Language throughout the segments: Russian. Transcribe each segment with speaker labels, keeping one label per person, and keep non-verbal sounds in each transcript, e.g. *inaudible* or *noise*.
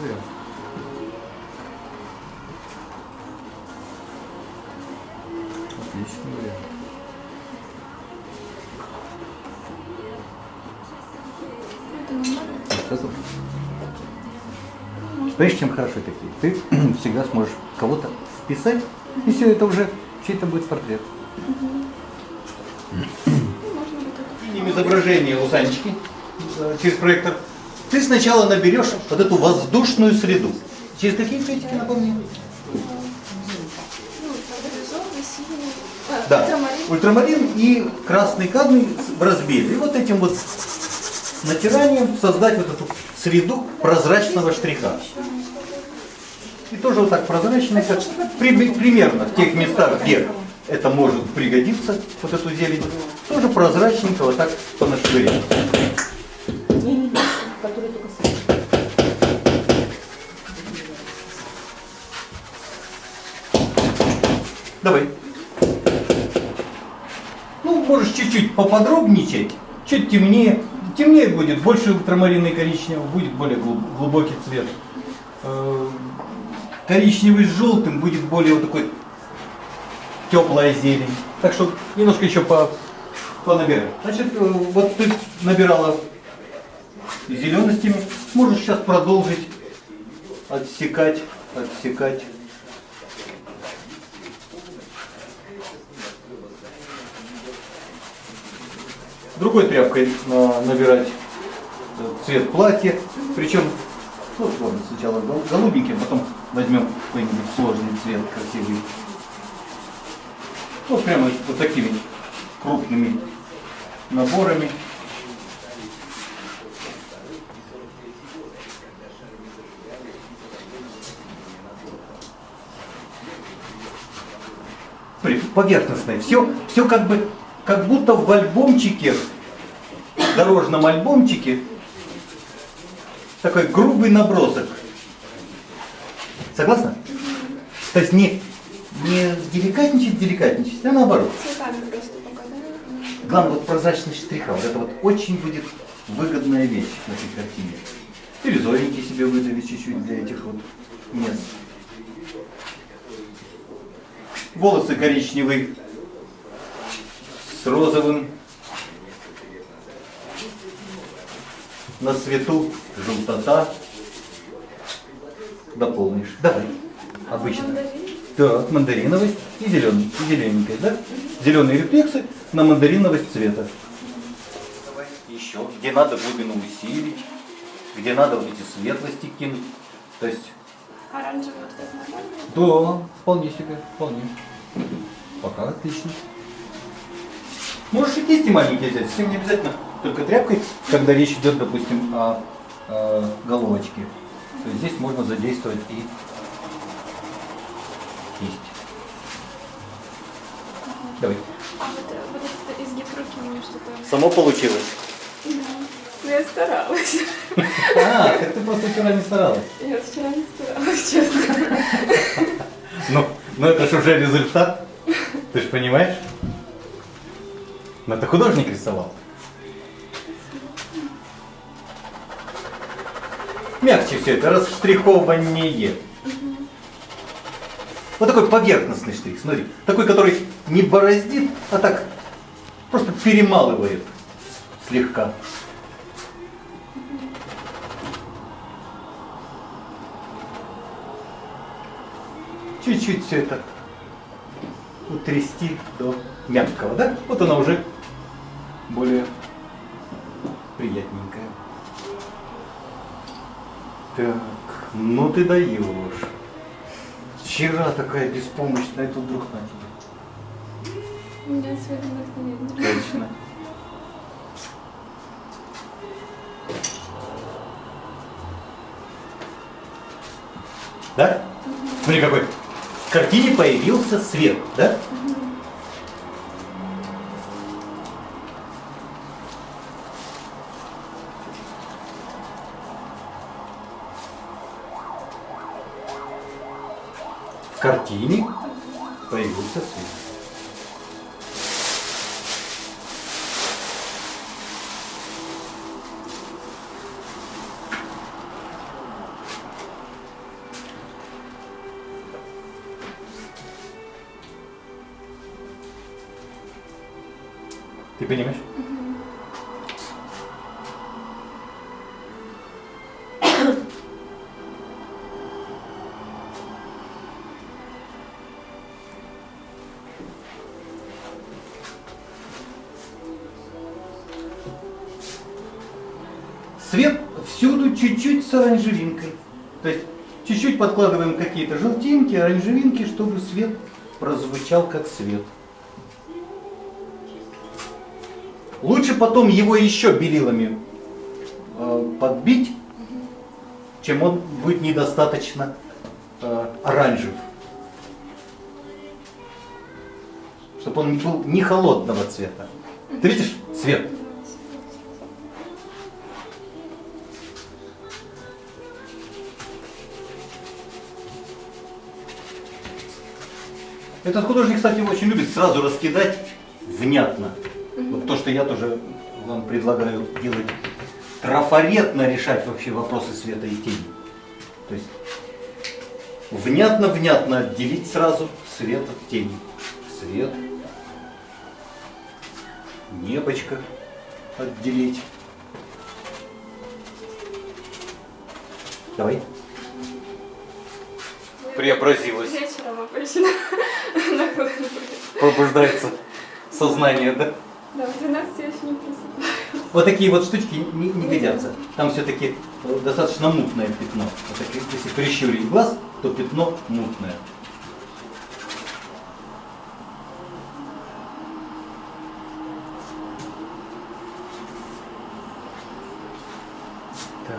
Speaker 1: Вариант. Отличный вариант. Понимаешь, чем хороши такие? Ты *clears throat* всегда сможешь кого-то вписать, и все, это уже чей-то будет портрет.
Speaker 2: Видим изображение лусанчики через проектор. Ты сначала наберешь вот эту воздушную среду. Через какие цветики, напомни? Да,
Speaker 3: ультрамарин.
Speaker 2: и красный кадмий в разбеле. И вот этим вот натиранием создать вот эту среду прозрачного штриха. И тоже вот так прозрачно, как при- примерно в тех местах, где это может пригодиться, вот эту зелень, тоже прозрачненько вот так понашвырять. Давай. Ну, можешь чуть-чуть поподробничать, чуть темнее. Темнее будет, больше ультрамарина и коричневого, будет более глуб- глубокий цвет. Э, Коричневый с желтым будет более вот такой теплая зелень. Так что немножко еще по, понабирай. Значит, э, вот ты набирала зеленостями, можешь сейчас продолжить отсекать, отсекать. Другой тряпкой на- набирать э, цвет платья. Причем, ну, ладно, сначала гол- голубенький, потом возьмем какой-нибудь сложный цвет, красивый. Вот прямо вот такими крупными наборами. Поверхностное. Все, все как бы, как будто в альбомчике, дорожном альбомчике, такой грубый набросок. Согласна? То есть не, не деликатничать, деликатничать, а наоборот. Главное, вот прозрачность штриха. Вот это вот очень будет выгодная вещь на этой картине. Бирюзовенький себе выдали чуть-чуть для этих вот мест. Волосы коричневые с розовым. На свету желтота. Дополнишь. Давай. Обычно.
Speaker 3: Мандарин.
Speaker 2: Так, мандариновость и зеленый, и зелененькая, да? Зеленые рефлексы на мандариновость цвета. Давай еще, где надо глубину усилить, где надо вот эти светлости кинуть. То есть,
Speaker 3: Оранжевый вот
Speaker 2: да, вполне себе, вполне. Пока отлично. Можешь и кисти маленькие взять, совсем не обязательно только тряпкой, когда речь идет, допустим, о, э, головочке. То есть здесь можно задействовать и кисть. Давай.
Speaker 3: А вот, э, вот этот изгиб руки у меня что-то...
Speaker 2: Само получилось.
Speaker 3: Да. Ну, я старалась.
Speaker 2: А, так ты просто вчера не старалась.
Speaker 3: Я вчера не старалась, честно. *laughs*
Speaker 2: Ну, ну это же уже результат. Ты же понимаешь? Ну это художник рисовал. Мягче все это, расштрихование. Вот такой поверхностный штрих, смотри. Такой, который не бороздит, а так просто перемалывает слегка. Чуть-чуть все это утрясти до мягкого, да? Вот она уже более приятненькая. Так, ну ты даешь. Вчера такая беспомощная, тут вдруг на тебе.
Speaker 3: У меня сегодня вдохновение.
Speaker 2: Точно. Да? Смотри, какой. Картине появился свет, да? В картине появился свет. Ты понимаешь? Свет всюду чуть-чуть с оранжевинкой. То есть чуть-чуть подкладываем какие-то желтинки, оранжевинки, чтобы свет прозвучал как свет. Потом его еще белилами э, подбить, чем он будет недостаточно э, оранжев. Чтобы он был не холодного цвета. Ты видишь свет? Этот художник, кстати, очень любит сразу раскидать внятно. Вот то, что я тоже вам предлагаю делать. Трафаретно решать вообще вопросы света и тени. То есть внятно-внятно отделить сразу свет от тени. Свет. Небочко отделить. Давай. Преобразилась.
Speaker 3: Вечером обычно. *laughs*
Speaker 2: Пробуждается сознание, да?
Speaker 3: Да, в 12 я еще не просыпаюсь.
Speaker 2: Вот такие вот штучки не, не годятся. Там все-таки достаточно мутное пятно. Вот такие, если прищурить глаз, то пятно мутное. Так.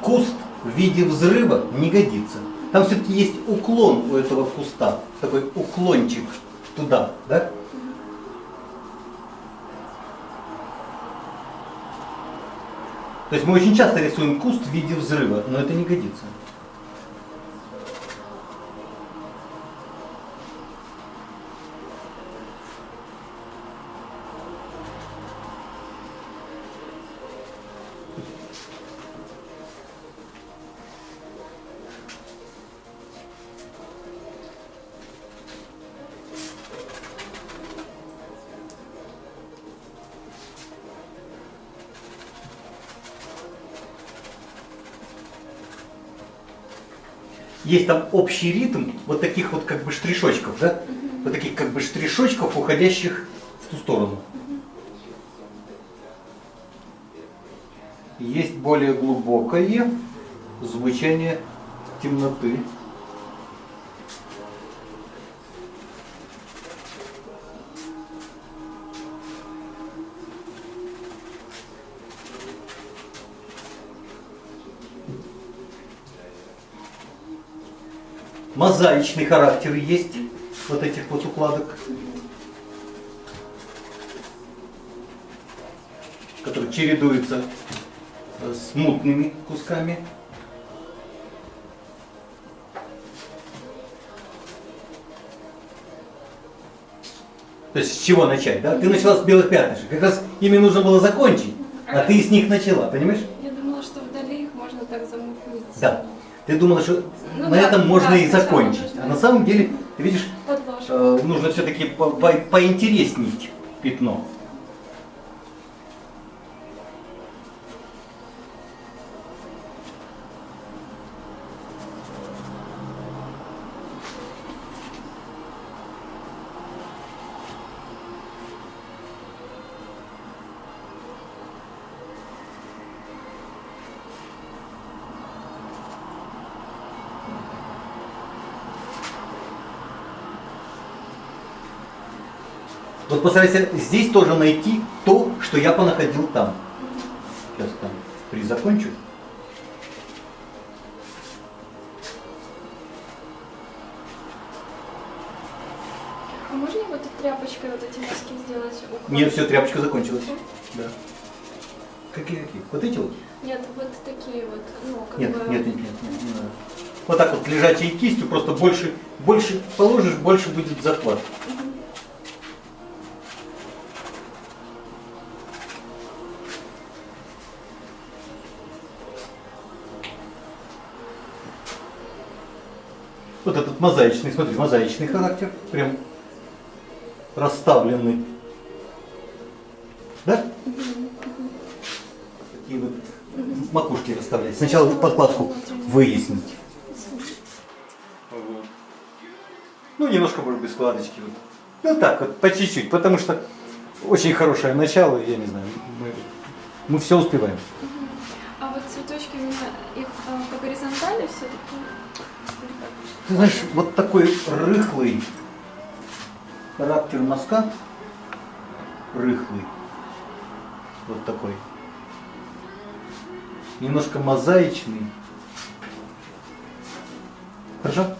Speaker 2: Куст в виде взрыва не годится. Там все-таки есть уклон у этого куста, такой уклончик туда, да? То есть мы очень часто рисуем куст в виде взрыва, но это не годится. Есть там общий ритм вот таких вот как бы штришочков, да? Вот таких как бы штришочков, уходящих в ту сторону. Есть более глубокое звучание темноты. Мозаичный характер есть вот этих вот укладок, которые чередуются э, с мутными кусками. То есть с чего начать, да? Ты начала с белых пятнышек. Как раз ими нужно было закончить, а ты с них начала, понимаешь?
Speaker 3: Я думала, что вдали их можно так замутнить.
Speaker 2: Да. Ты думала, что
Speaker 3: Ну
Speaker 2: на
Speaker 3: да,
Speaker 2: этом можно
Speaker 3: да,
Speaker 2: и закончить. А на самом деле, ты видишь, э, нужно все-таки по- поинтереснить пятно. Вот постарайся здесь тоже найти то, что я понаходил там. Сейчас там призакончу.
Speaker 3: А можно вот этой тряпочкой вот эти маски сделать? уклон?
Speaker 2: Нет, все, тряпочка закончилась. Да. Какие какие? Вот эти вот?
Speaker 3: Нет, вот такие вот, ну, как
Speaker 2: Нет,
Speaker 3: бы...
Speaker 2: нет, нет, нет, нет, не надо. Вот так вот лежачей кистью, просто больше, больше положишь, больше будет захват. Вот этот мозаичный, смотри, мозаичный характер, прям расставленный. Да? Такие вот макушки расставлять. Сначала подкладку выяснить.
Speaker 4: Ну, немножко, может быть, складочки. Вот. Ну, так вот, по чуть-чуть, потому что очень хорошее начало, я не знаю, мы, мы все успеваем.
Speaker 3: А вот цветочки, их а, по горизонтали все-таки?
Speaker 2: Знаешь, вот такой рыхлый характер мазка, рыхлый, вот такой, немножко мозаичный. Хорошо?